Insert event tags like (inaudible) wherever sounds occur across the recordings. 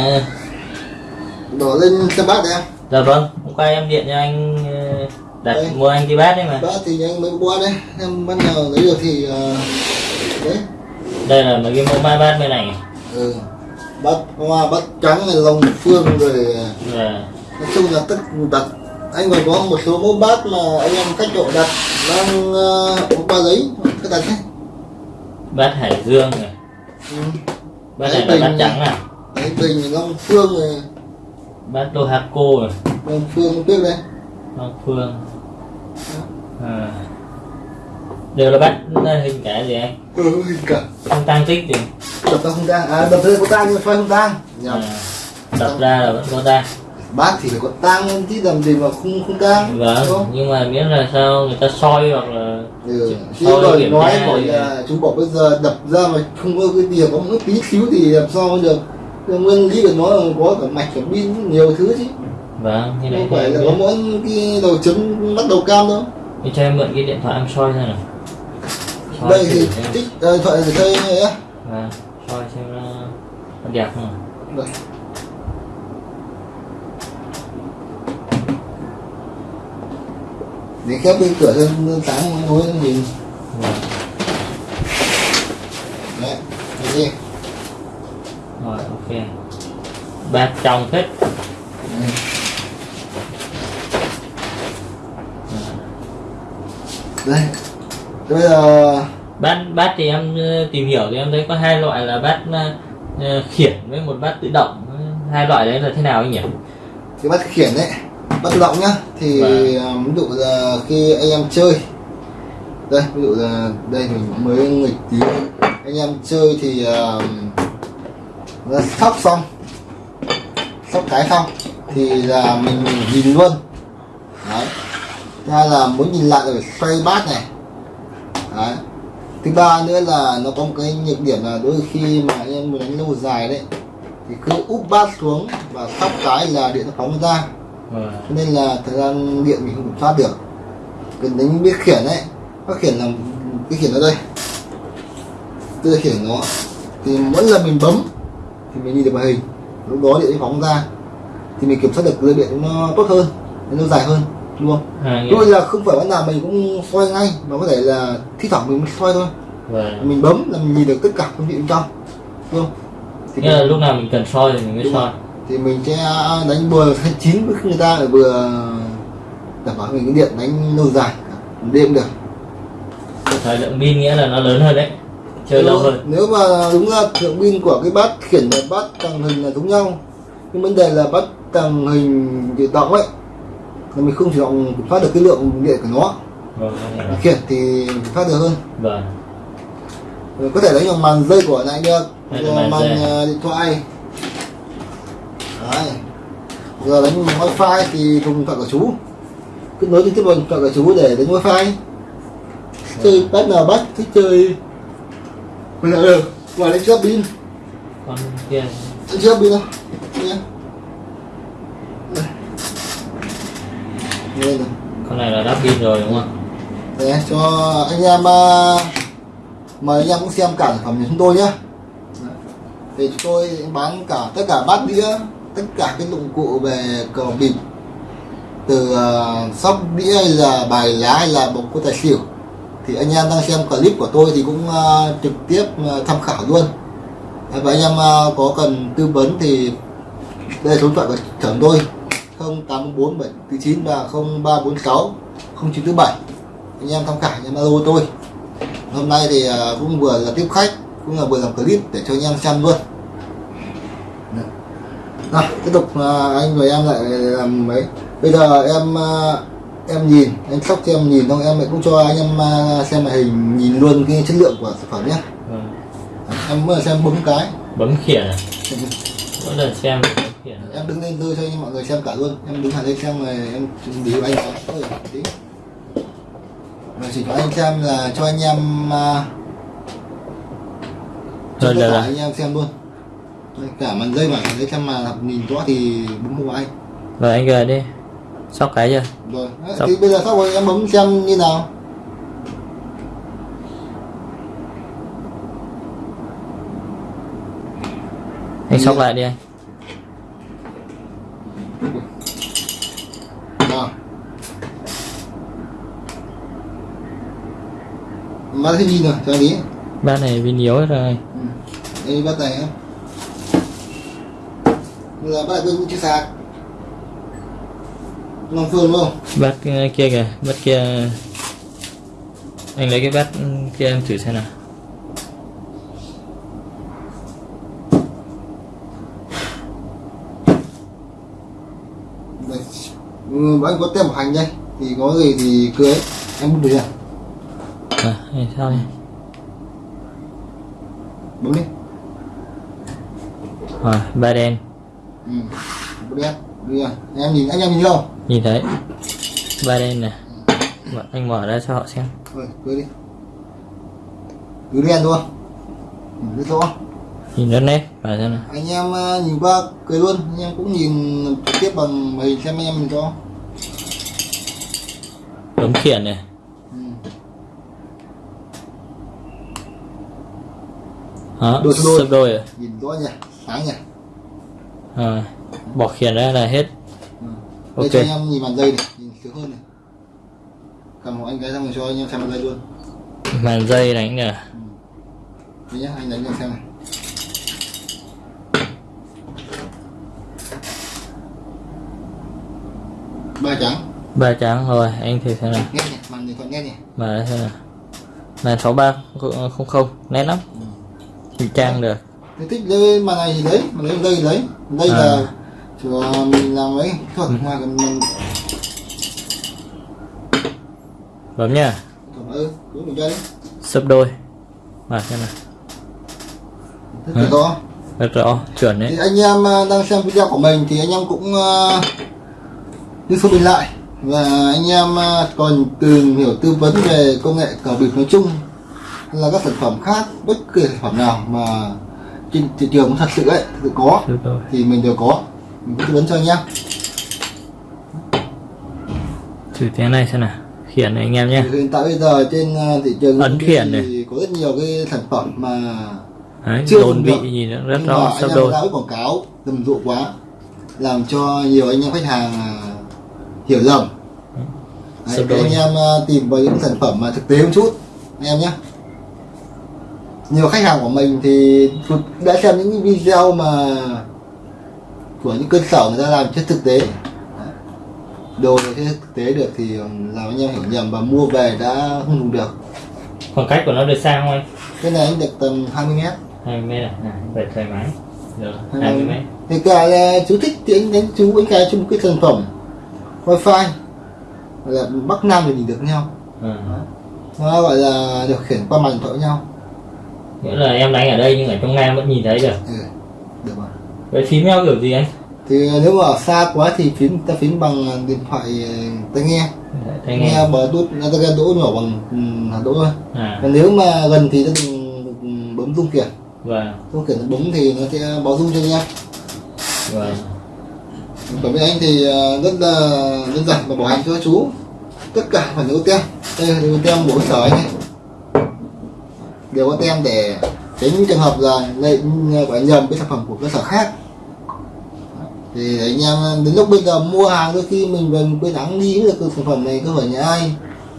à, đổ lên cho bát đi em dạ vâng hôm qua em điện cho anh ờ, đặt Đây. mua anh cái bát đấy mà. Bát thì anh mới qua đây em bắt nào lấy được thì ờ, đấy. Đây là mấy cái mẫu ba bát bên này. Ừ. bát hoa bát trắng này lồng phương rồi và nói chung là tất đặt. Anh còn có một số mẫu bát mà anh em cách độ đặt đang uh, ba giấy. Cái đặt nhé. Bát hải dương này. Ừ. bát Đấy, này là bát trắng à đấy bình long phương rồi bát Dohaco rồi. Long phương biết đây Long Phương. À. đều là bát hình cả gì anh? Ừ, hình cả. Không tăng tích gì? Đập ra không tang à đập ra có tang nhưng mà xoay không tang nhầm. À, đập ra là vẫn có tăng bát thì phải có tang chứ làm gì mà không không tang đúng vâng không? nhưng mà miễn là sao người ta soi hoặc là Ừ. Chứ rồi nói bảo là chú bảo bây giờ đập ra mà không có cái gì có một tí xíu thì làm sao được nguyên lý của nó là có cả mạch cả pin nhiều thứ chứ. Vâng như này không phải là có mỗi cái đầu chấm bắt đầu cam đâu. Thì cho em mượn cái điện thoại em soi xem nào. Soi đây thì tích điện thoại thì đây này á Vâng, soi xem nó, nó đẹp không Đây. để khép bên cửa lên sáng nó nhìn. Vâng. đấy đi ok bát trong hết đây. Thế bây giờ bát bát thì em ờ, tìm hiểu thì em thấy có hai loại là bát ờ, ờ, khiển với một bát tự động. Hai loại đấy là thế nào anh nhỉ? Cái bắt khiển đấy bắt tự động nhá. Thì Vâng. ví dụ là khi anh em chơi. Đây ví dụ là đây mình mới nghịch tí. Anh em chơi thì uh, sóc xong. Sóc cái xong thì là mình nhìn luôn. Đấy. Thứ hai là muốn nhìn lại rồi phải xoay bát này. Đấy. Thứ ba nữa là nó có một cái nhược điểm là đôi khi mà anh em muốn đánh lâu dài đấy thì cứ úp bát xuống và sóc cái là điện nó phóng ra. Vâng. cho nên là thời gian điện mình không kiểm soát được. Cần đánh biết khiển đấy. Các khiển là cái khiển ở đây. Là khiển nó. Thì mỗi lần mình bấm thì mình nhìn được màn hình lúc đó điện nó phóng ra thì mình kiểm soát được dây điện nó tốt hơn nó dài hơn không? À, lúc là không phải lúc nào mình cũng xoay ngay mà có thể là thi thoảng mình mới xoay thôi. Vâng. mình bấm là mình nhìn được tất cả công vị bên trong đúng không? Thì nghĩa là lúc nào mình cần soi thì mình mới soi. Thì mình sẽ đánh vừa (laughs) hay chín với người ta lại vừa đảm bảo mình cái điện đánh lâu dài đêm được. Thời lượng pin nghĩa là nó lớn hơn đấy chơi lâu hơn. nếu mà đúng ra thượng pin của cái bát khiển và bát tàng hình là giống nhau. Nhưng vấn đề là bát tàng hình tự động ấy là mình không chủ động kiểm soát được cái lượng điện của nó. Vâng, này là- khiển thì kiểm soát được hơn. Vâng. Rồi có thể đánh bằng màn dây của này được là Rồi màn màn ờ, điện thoại. Đấy. Giờ đánh bằng wifi thì dùng thoại của chú. Kết nối trực tiếp điện thoại của chú để đánh wifi. Chơi bắt nào bắt thích chơi mình là được ngoài đánh chớp pin. Con kia. Chớp pin đâu nhé. Đây. Này. Con này là đắp pin rồi đúng không? Để cho anh em ờ, mời anh em cũng xem cả sản phẩm của chúng tôi nhé thì chúng tôi bán cả tất cả bát đĩa tất cả cái dụng cụ về cờ bịp. Từ uh, sóc đĩa hay là bài lá hay là bóng có tài xỉu thì anh em đang xem clip của tôi thì cũng ờ, trực tiếp ờ, tham khảo luôn. Và anh em ờ, có cần tư vấn thì đây là số điện thoại của trưởng tôi. 0847 49 và 0346 0947 anh em tham khảo, anh em alo tôi. Hôm nay thì cũng vừa là tiếp khách, cũng là vừa làm clip để cho anh em xem luôn. Nào, tiếp tục anh và em lại làm mấy. Bây giờ em em nhìn anh sóc cho em nhìn xong em lại cũng cho anh em à, xem màn hình nhìn luôn cái chất lượng của sản phẩm nhé. Vâng. em mới xem bấm cái. Bấm khiển à? mỗi lần xem khiển em đứng lên tôi cho anh mọi người xem cả luôn. Em đứng hẳn lên xem rồi em bị anh. Và chỉ cho anh xem là cho anh em à, cho Rồi, tất là- cả anh em xem luôn. Cả màn dây mà để xem mà nhìn rõ thì bấm hộ anh rồi anh gờ đi sóc cái chưa rồi thì bây giờ sau rồi em bấm xem như nào anh sóc lại đi anh. Bát hết pin rồi, cho anh ý. bát này pin yếu rồi Ừ. Đây bát này á. Đây là bát này cũng chưa sạc. Long Phương không? bát ờ, kia kìa bát kia anh lấy cái bát kia em thử xem nào. Ừ, anh có tem bảo hành đây. Thì có gì thì ấy. Em bút được à hay sao đây Bấm đi. rồi ba đen Ừ. Bút đen. Đưa. Em nhìn, anh em nhìn không? Nhìn thấy. Ba đen nè Mở- anh mở ra cho họ xem. Rồi, cứ đi. Cứ đen. Ừ, rất rõ. nhìn rất nét. Và xem nào. Anh em ờ, nhìn qua cười luôn. Anh em cũng nhìn trực tiếp bằng màn hình xem anh em mình cho. Ống khiển này. Ừ. đó Đôi đôi. sấp đôi nhìn rõ nhỉ. Sáng nhỉ. Rồi, bỏ khiển ra là hết ừ. Đây cho anh em nhìn bàn dây này nhìn sướng hơn này. Cầm một anh cái xong rồi cho anh em xem bàn dây luôn. Màn dây đánh nè đây nhá anh đánh cho xem này. Ba trắng. Ba trắng rồi anh thử xem nào. Nghe nhỉ màn điện thoại nghe nhỉ. Ra xem nào. Màn sáu ba không không nét lắm. Ừ. thì trang được. Nếu thích lấy màn này thì lấy mà lấy dây thì lấy. Đây À. là cho mình làm ấy. Thôi ngoài còn mình. Bấm nha. Còn ơ, cứ mình chơi sấp đôi. Mở xem nào. Rất to. Rất rõ chuẩn Thì đấy anh em à, đang xem video của mình thì anh em cũng uh, đi số mình lại. Và anh em à, còn tìm hiểu tư vấn về công nghệ cờ bịp nói chung là các sản phẩm khác bất kỳ sản phẩm nào mà trên thị trường thật sự ấy thực sự có thì mình đều có mình tư vấn cho anh em thử tiếng này xem nào. Khiển này anh em nhé hiện tại bây giờ trên à, thị trường Ấn khiển này. có rất nhiều cái sản phẩm mà đấy Chưa đồn vị nhìn nó rất nhưng rõ anh đôi. quảng cáo rầm rộ quá làm cho nhiều anh em khách hàng à, hiểu lầm. Đấy, đôi. anh em à, tìm vào những sản phẩm mà thực tế một chút anh em nhé nhiều khách hàng của mình thì đã xem những video mà của những cơ sở người ta làm trên thực tế. Đồ trên thực tế được thì làm anh em hiểu nhầm và mua về đã không dùng được. Khoảng cách của nó được xa không anh? Cái này anh được tầm 20 mét. 20 mét à, à về thoải mái. Được 20 mét. Thì cả là chú thích thì anh đánh chú anh cài chung cái sản phẩm wifi. Là bắc nam thì nhìn được nhau. Ừ. nó gọi là điều khiển qua màn thoại với nhau. Nghĩa là em đánh ở đây nhưng ở trong nam vẫn nhìn thấy được. Ừ. được rồi vậy phím eo kiểu gì anh? Thì nếu mà xa quá thì phím ta phím bằng điện thoại ờ, tai nghe. Tai nghe. Bờ đút tai nghe đỗ nhỏ bằng ừ, hạt đỗ thôi. À. Còn nếu mà gần thì ta dùng bấm rung khiển và rung khiển bấm thì nó sẽ báo rung cho em và Còn với anh thì ờ, rất là đơn giản và bảo hành cho chú. Tất cả phải có tem. Đây là tem của sở anh này đều có tem để tránh trường hợp là lấy gọi nhầm cái sản phẩm của cơ sở khác thì anh em đến lúc bây giờ mua hàng đôi khi mình về quên ắng đi được cái sản phẩm này có phải nhà ai.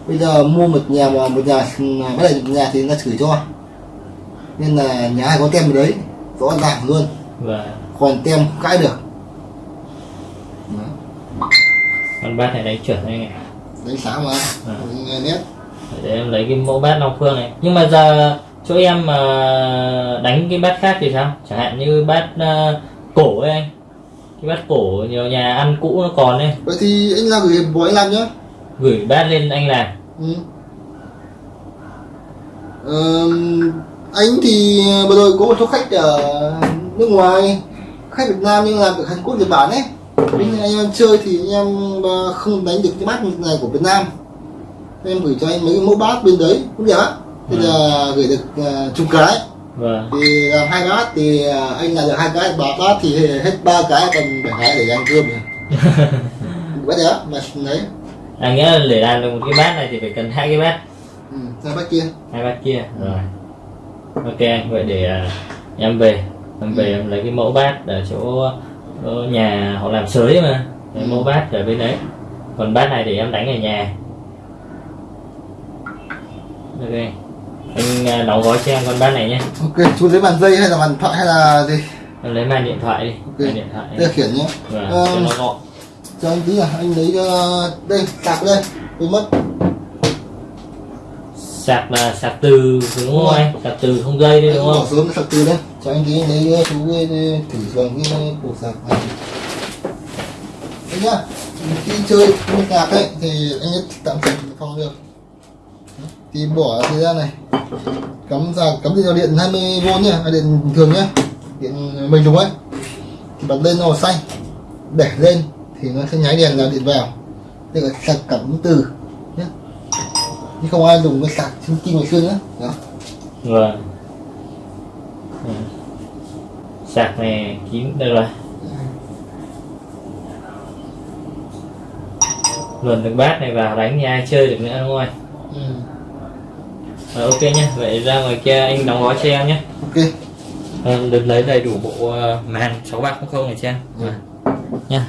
Bây giờ mua một nhà mà một nhà (laughs) bắt đầu nhà thì người ta chửi cho. Nên là nhà ai có tem ở đấy rõ ràng luôn. Và còn tem cãi được. Con bát này đánh chuẩn anh ạ. Đánh sáng mà. À. nghe nét. Để em lấy cái mẫu bát Long Phương này. Nhưng mà giờ chỗ em mà đánh cái bát khác thì sao? Chẳng hạn như bát ờ, cổ ấy anh bát cổ nhiều nhà ăn cũ nó còn đây vậy thì anh làm gửi bộ anh làm nhá. Gửi bát lên anh làm. Ừ. Ờ, anh thì vừa rồi có một số khách ở nước ngoài khách Việt Nam nhưng làm được Hàn Quốc Nhật Bản ấy. Nhưng anh em chơi thì anh em ờ, không đánh được cái bát này của Việt Nam. Em gửi cho anh mấy cái mẫu bát bên đấy cũng được á. Thì là gửi được uh, chục cái và thì làm hai bát thì ờ, anh làm được hai cái ba bát thì hết ba cái còn bảy cái để ăn cơm bắt đấy mà đấy à nghĩa là để làm được một cái bát này thì phải cần hai cái bát. Ừ, hai bát kia. Hai bát kia rồi. Ok vậy để à, em về. Em về em lấy cái mẫu bát ở chỗ Ở nhà họ làm sới mà. Để Ừ. mua bát ở bên đấy. Còn bát này để em đánh ở nhà. Ok anh à, đóng gói cho em con bát này nhé. Ok chú lấy bàn dây hay là bàn thoại hay là gì? Lấy màn điện thoại đi Ok. màn điện thoại đây là khiển nhé. Vâng, Ờ, cho nó gọn. cho anh tí à anh lấy uh, đây sạc đây quên mất. Sạc là sạc từ đúng không anh? Sạc từ không dây đấy đúng bỏ không sớm sạc từ đây. Cho anh tí lấy uh, chú thử dùng cái củ sạc này. Đây nhá khi chơi cái nhạc ấy thì anh ấy tạm dừng phòng được thì bỏ thời gian này. Cắm ra cắm điện vào điện 20V nhá à, điện thường nhá, điện mình đúng ấy thì bật lên nó màu xanh để lên, thì nó sẽ nháy đèn là điện vào. Đây là sạc cảm từ nhé chứ không ai dùng cái sạc trên kim ngày xưa nữa đó. Vâng Ừ. sạc này kín được rồi. Luồn được bát này vào đánh nhà ai chơi được nữa, đúng không anh. Rồi, ok nhé vậy ra ngoài kia anh đóng gói cho em nhé ok Em được lấy đầy đủ bộ uh, màn 6300 này cho em Ừ. nha.